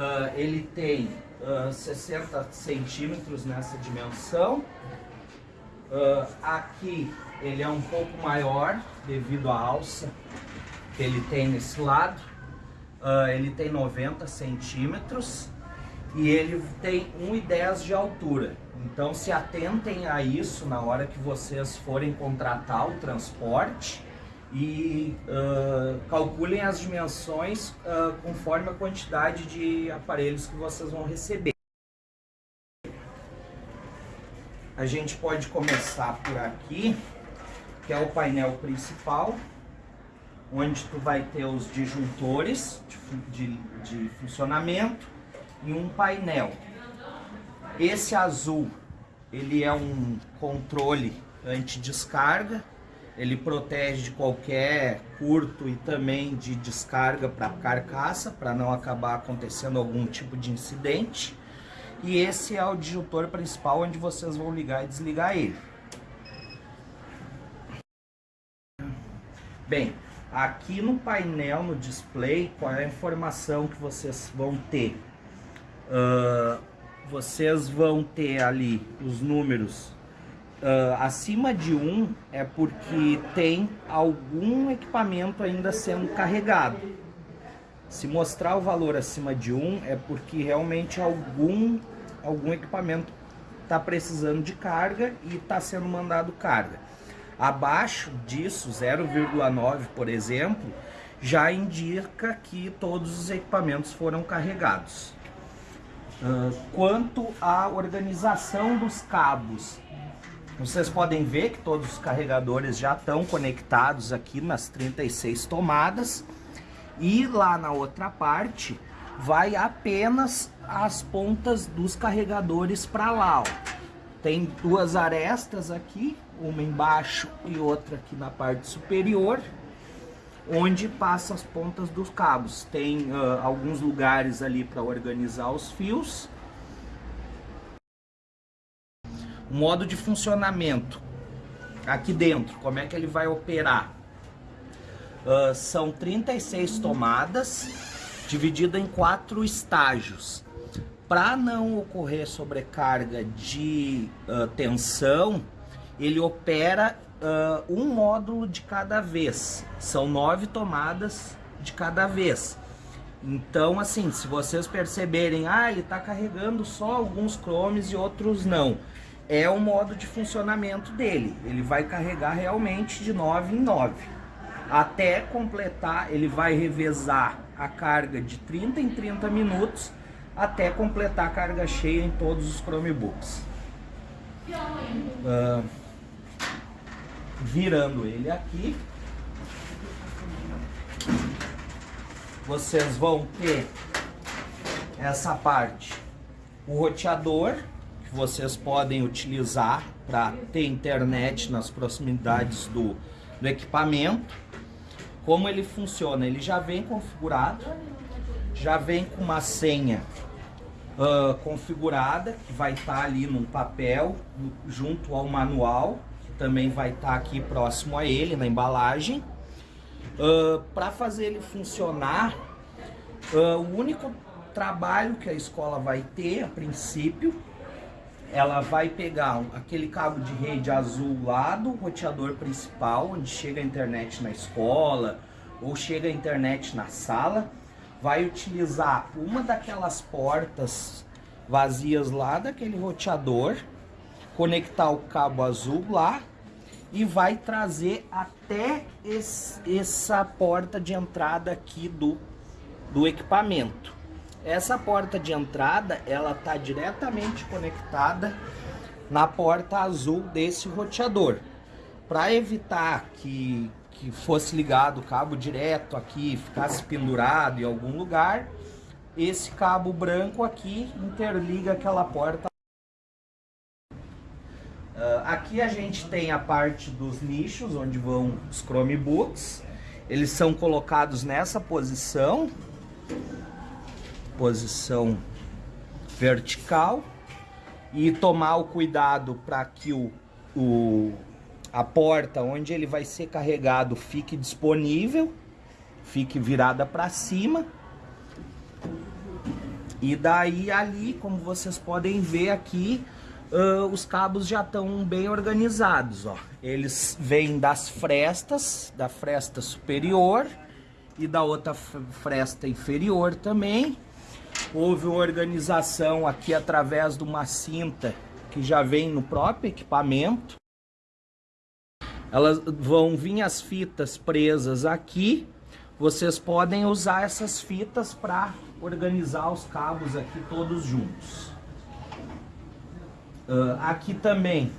Uh, ele tem uh, 60 centímetros nessa dimensão. Uh, aqui ele é um pouco maior devido à alça que ele tem nesse lado. ele tem 90 centímetros e ele tem 1,10 de altura. Então se atentem a isso na hora que vocês forem contratar o transporte e uh, calculem as dimensões uh, conforme a quantidade de aparelhos que vocês vão receber. A gente pode começar por aqui, que é o painel principal, onde tu vai ter os disjuntores de, de, de funcionamento e um painel. Esse azul, ele é um controle anti-descarga, ele protege de qualquer curto e também de descarga para carcaça, para não acabar acontecendo algum tipo de incidente. E esse é o disjuntor principal onde vocês vão ligar e desligar ele. Bem, aqui no painel, no display, qual é a informação que vocês vão ter? Uh, vocês vão ter ali os números Uh, acima de 1 é porque tem algum equipamento ainda sendo carregado. Se mostrar o valor acima de 1 é porque realmente algum, algum equipamento está precisando de carga e está sendo mandado carga. Abaixo disso, 0,9 por exemplo, já indica que todos os equipamentos foram carregados. Uh, quanto à organização dos cabos, vocês podem ver que todos os carregadores já estão conectados aqui nas 36 tomadas. E lá na outra parte vai apenas as pontas dos carregadores para lá. Ó. Tem duas arestas aqui, uma embaixo e outra aqui na parte superior, onde passa as pontas dos cabos. Tem uh, alguns lugares ali para organizar os fios o modo de funcionamento aqui dentro, como é que ele vai operar? Uh, são 36 tomadas divididas em quatro estágios. Para não ocorrer sobrecarga de uh, tensão, ele opera uh, um módulo de cada vez. São nove tomadas de cada vez. Então, assim, se vocês perceberem, ah, ele está carregando só alguns chromes e outros não é o modo de funcionamento dele. Ele vai carregar realmente de 9 em 9. Até completar, ele vai revezar a carga de 30 em 30 minutos até completar a carga cheia em todos os Chromebooks. Uh, virando ele aqui, vocês vão ter essa parte, o roteador, que vocês podem utilizar para ter internet nas proximidades do, do equipamento. Como ele funciona? Ele já vem configurado, já vem com uma senha uh, configurada, que vai estar tá ali num papel, junto ao manual, que também vai estar tá aqui próximo a ele, na embalagem. Uh, para fazer ele funcionar, uh, o único trabalho que a escola vai ter, a princípio, ela vai pegar aquele cabo de rede azul lá do roteador principal, onde chega a internet na escola ou chega a internet na sala, vai utilizar uma daquelas portas vazias lá daquele roteador, conectar o cabo azul lá e vai trazer até esse, essa porta de entrada aqui do, do equipamento. Essa porta de entrada, ela está diretamente conectada na porta azul desse roteador. Para evitar que, que fosse ligado o cabo direto aqui, ficasse pendurado em algum lugar, esse cabo branco aqui interliga aquela porta. Uh, aqui a gente tem a parte dos nichos, onde vão os Chromebooks. Eles são colocados nessa posição posição vertical e tomar o cuidado para que o, o, a porta onde ele vai ser carregado fique disponível, fique virada para cima. E daí ali, como vocês podem ver aqui, uh, os cabos já estão bem organizados, ó. Eles vêm das frestas, da fresta superior e da outra fresta inferior também. Houve uma organização aqui através de uma cinta que já vem no próprio equipamento. Elas vão vir as fitas presas aqui. Vocês podem usar essas fitas para organizar os cabos aqui todos juntos. Uh, aqui também,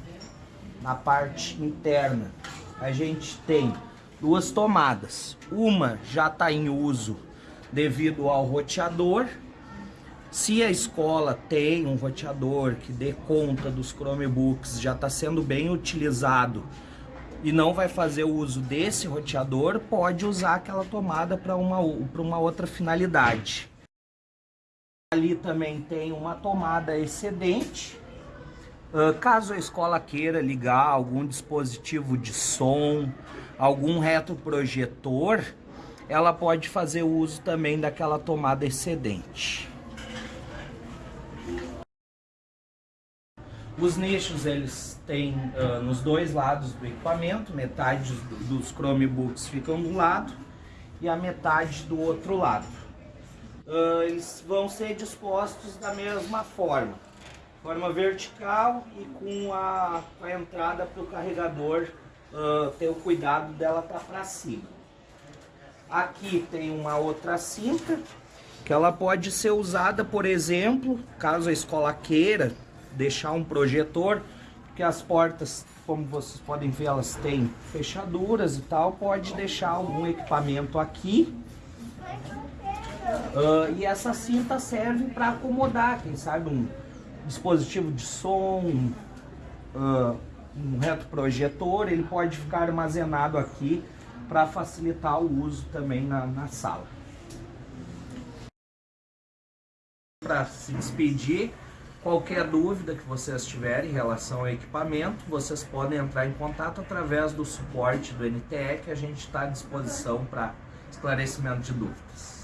na parte interna, a gente tem duas tomadas. Uma já está em uso devido ao roteador. Se a escola tem um roteador que dê conta dos Chromebooks, já está sendo bem utilizado e não vai fazer o uso desse roteador, pode usar aquela tomada para uma, uma outra finalidade. Ali também tem uma tomada excedente. Uh, caso a escola queira ligar algum dispositivo de som, algum retroprojetor, ela pode fazer uso também daquela tomada excedente. Os nichos eles têm uh, nos dois lados do equipamento, metade dos Chromebooks ficam um lado e a metade do outro lado. Uh, eles vão ser dispostos da mesma forma, forma vertical e com a, a entrada para o carregador uh, ter o cuidado dela estar tá para cima. Aqui tem uma outra cinta que ela pode ser usada, por exemplo, caso a escola queira deixar um projetor, porque as portas, como vocês podem ver, elas têm fechaduras e tal, pode deixar algum equipamento aqui. Uh, e essa cinta serve para acomodar, quem sabe, um dispositivo de som, uh, um retroprojetor, ele pode ficar armazenado aqui para facilitar o uso também na, na sala. Para se despedir, Qualquer dúvida que vocês tiverem em relação ao equipamento, vocês podem entrar em contato através do suporte do NTE, que a gente está à disposição para esclarecimento de dúvidas.